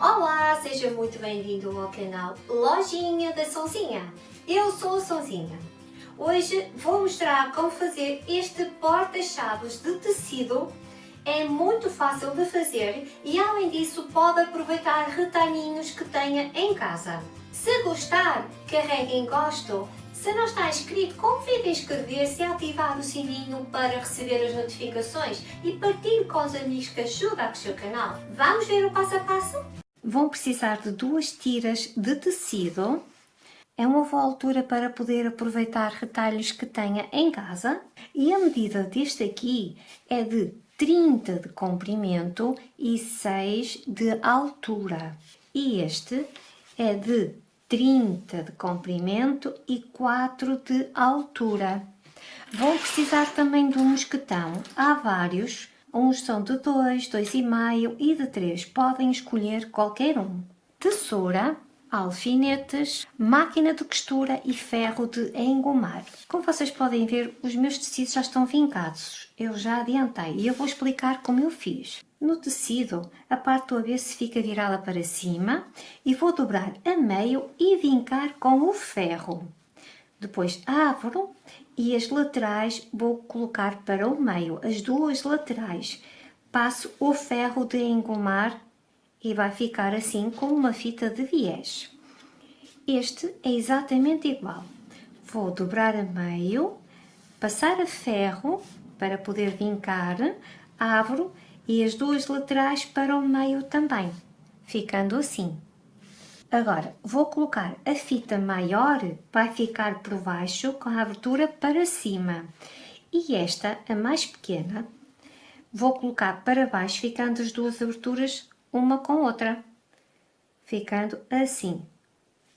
Olá, seja muito bem-vindo ao canal Lojinha da Sonzinha. Eu sou a Sonzinha. Hoje vou mostrar como fazer este porta-chaves de tecido. É muito fácil de fazer e além disso pode aproveitar retalhinhos que tenha em casa. Se gostar, carregue em gosto se não está inscrito, convide a inscrever-se e ativar o sininho para receber as notificações e partilhe com os amigos que ajudam o seu canal. Vamos ver o passo a passo? Vão precisar de duas tiras de tecido. É uma boa altura para poder aproveitar retalhos que tenha em casa. E a medida deste aqui é de 30 de comprimento e 6 de altura. E este é de 30 de comprimento e 4 de altura. Vou precisar também de um mosquetão. Há vários, uns são de 2, 2,5 e de 3. Podem escolher qualquer um. Tesoura, alfinetes, máquina de costura e ferro de engomar. Como vocês podem ver, os meus tecidos já estão vincados. Eu já adiantei e eu vou explicar como eu fiz. No tecido, a parte do avesso fica virada para cima e vou dobrar a meio e vincar com o ferro. Depois abro e as laterais vou colocar para o meio, as duas laterais. Passo o ferro de engomar e vai ficar assim com uma fita de viés. Este é exatamente igual. Vou dobrar a meio, passar a ferro para poder vincar, abro e as duas laterais para o meio também, ficando assim. Agora, vou colocar a fita maior, vai ficar por baixo com a abertura para cima. E esta, a mais pequena, vou colocar para baixo, ficando as duas aberturas uma com outra. Ficando assim.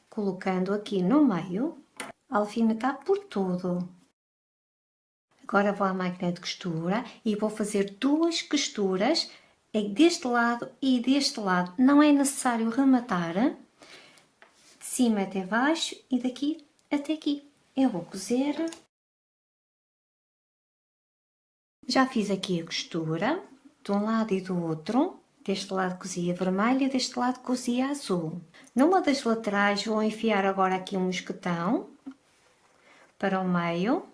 Colocando aqui no meio, alfinetar por todo. Agora vou à máquina de costura e vou fazer duas costuras deste lado e deste lado. Não é necessário rematar cima até baixo e daqui até aqui. Eu vou cozer. Já fiz aqui a costura de um lado e do outro. Deste lado cozia vermelho e deste lado cozia azul. Numa das laterais vou enfiar agora aqui um mosquetão para o meio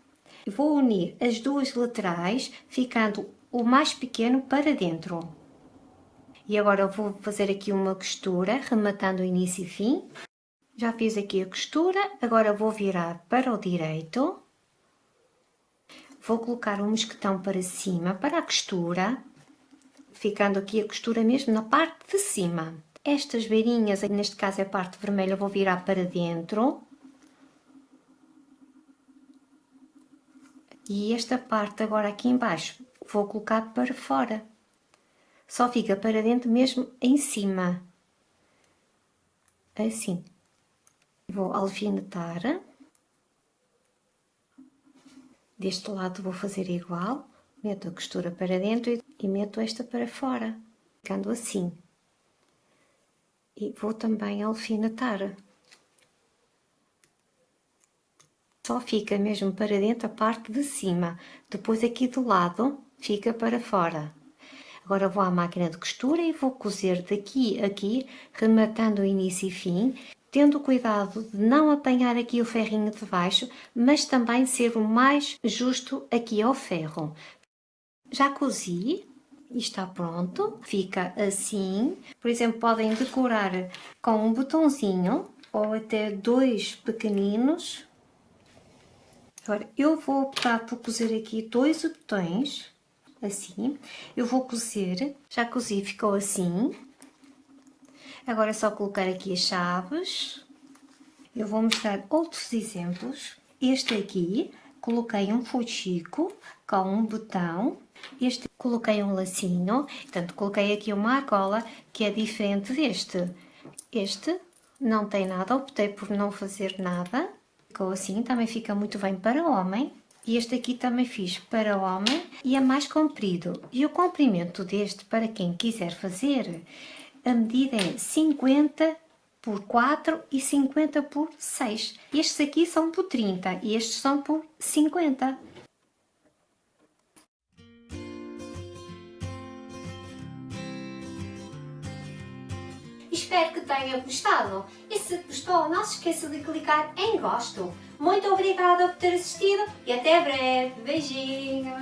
Vou unir as duas laterais, ficando o mais pequeno para dentro. E agora vou fazer aqui uma costura, rematando o início e fim. Já fiz aqui a costura, agora vou virar para o direito. Vou colocar um mosquetão para cima, para a costura, ficando aqui a costura mesmo na parte de cima. Estas beirinhas, neste caso é a parte vermelha, vou virar para dentro. E esta parte agora aqui embaixo vou colocar para fora. Só fica para dentro mesmo em cima. Assim. Vou alfinetar. Deste lado vou fazer igual. Meto a costura para dentro e meto esta para fora. Ficando assim. E vou também alfinetar. só fica mesmo para dentro a parte de cima, depois aqui do lado fica para fora. Agora vou à máquina de costura e vou cozer daqui a aqui, rematando o início e fim, tendo cuidado de não apanhar aqui o ferrinho de baixo, mas também ser o mais justo aqui ao ferro. Já cozi, e está pronto, fica assim. Por exemplo, podem decorar com um botãozinho ou até dois pequeninos Agora, eu vou optar por cozer aqui dois botões, assim. Eu vou cozer, já cozi, ficou assim. Agora é só colocar aqui as chaves. Eu vou mostrar outros exemplos. Este aqui, coloquei um fuxico com um botão. Este, coloquei um lacinho. Portanto, coloquei aqui uma argola que é diferente deste. Este não tem nada, optei por não fazer nada ficou assim, também fica muito bem para homem. E este aqui também fiz para homem e é mais comprido. E o comprimento deste, para quem quiser fazer, a medida é 50 por 4 e 50 por 6. Estes aqui são por 30 e estes são por 50. espero que tenha gostado. E se gostou, não se esqueça de clicar em gosto. Muito obrigada por ter assistido e até breve. Beijinhos!